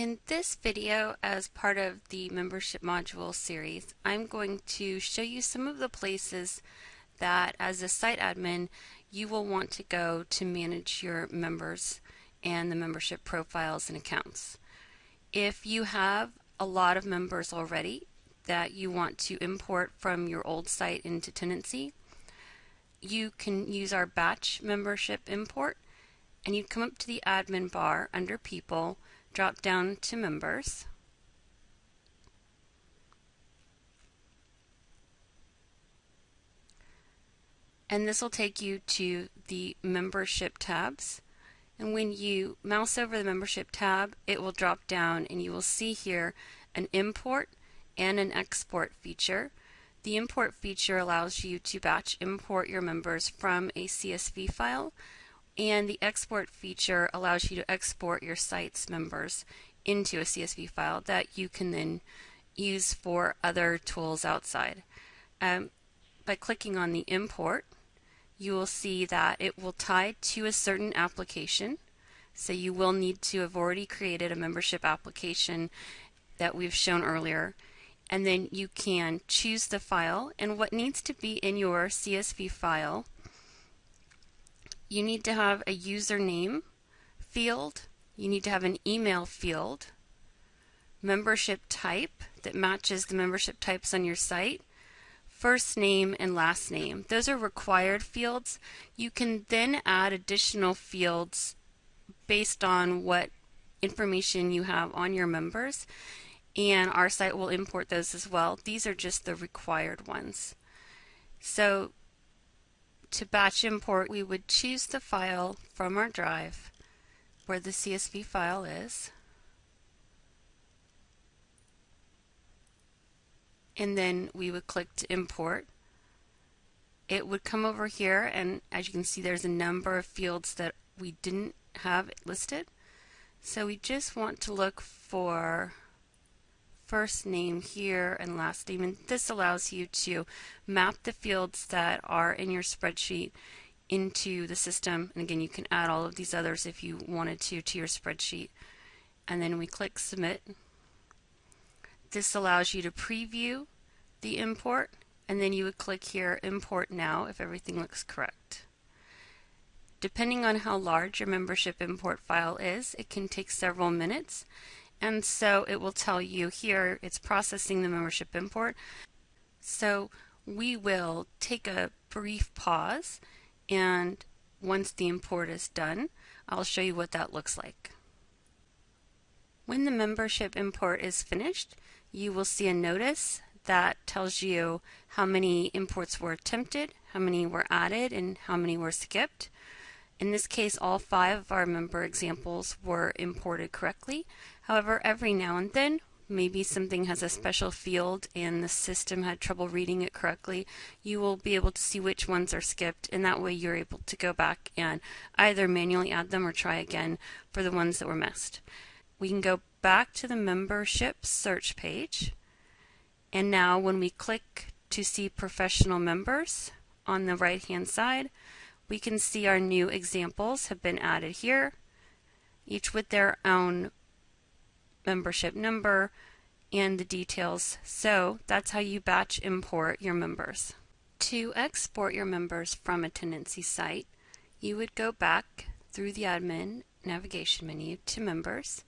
In this video, as part of the membership module series, I'm going to show you some of the places that as a site admin you will want to go to manage your members and the membership profiles and accounts. If you have a lot of members already that you want to import from your old site into Tendenci, you can use our batch membership import and you come up to the admin bar under people, drop down to members. And this will take you to the membership tabs. And when you mouse over the membership tab, it will drop down and you will see here an import and an export feature. The import feature allows you to batch import your members from a CSV file and the export feature allows you to export your site's members into a CSV file that you can then use for other tools outside. Um, by clicking on the import, you will see that it will tie to a certain application. So you will need to have already created a membership application that we've shown earlier. And then you can choose the file and what needs to be in your CSV file you need to have a username field, you need to have an email field, membership type that matches the membership types on your site, first name and last name. Those are required fields. You can then add additional fields based on what information you have on your members and our site will import those as well. These are just the required ones. So to batch import, we would choose the file from our drive where the CSV file is. And then we would click to import. It would come over here and as you can see there's a number of fields that we didn't have listed. So we just want to look for first name here and last name and this allows you to map the fields that are in your spreadsheet into the system. And again you can add all of these others if you wanted to to your spreadsheet. And then we click submit. This allows you to preview the import and then you would click here import now if everything looks correct. Depending on how large your membership import file is it can take several minutes and so it will tell you here it's processing the membership import. So we will take a brief pause and once the import is done, I'll show you what that looks like. When the membership import is finished, you will see a notice that tells you how many imports were attempted, how many were added, and how many were skipped. In this case, all five of our member examples were imported correctly. However, every now and then, maybe something has a special field and the system had trouble reading it correctly, you will be able to see which ones are skipped and that way you're able to go back and either manually add them or try again for the ones that were missed. We can go back to the membership search page and now when we click to see professional members on the right hand side, we can see our new examples have been added here, each with their own membership number and the details. So that's how you batch import your members. To export your members from a Tendenci site, you would go back through the admin navigation menu to members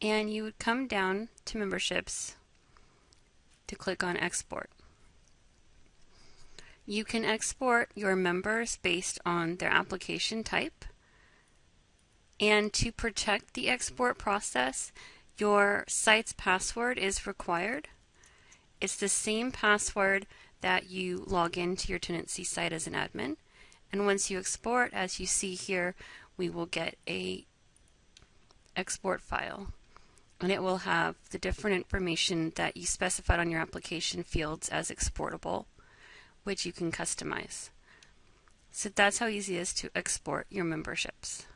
and you would come down to memberships to click on export. You can export your members based on their application type. And to protect the export process, your site's password is required. It's the same password that you log into your Tendenci site as an admin. And once you export, as you see here, we will get a export file. And it will have the different information that you specified on your application fields as exportable which you can customize. So that's how easy it is to export your memberships.